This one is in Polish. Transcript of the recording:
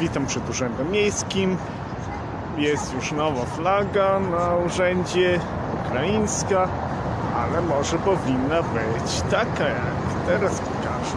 Witam przed Urzędem Miejskim. Jest już nowa flaga na urzędzie, ukraińska, ale może powinna być taka jak teraz pokażę.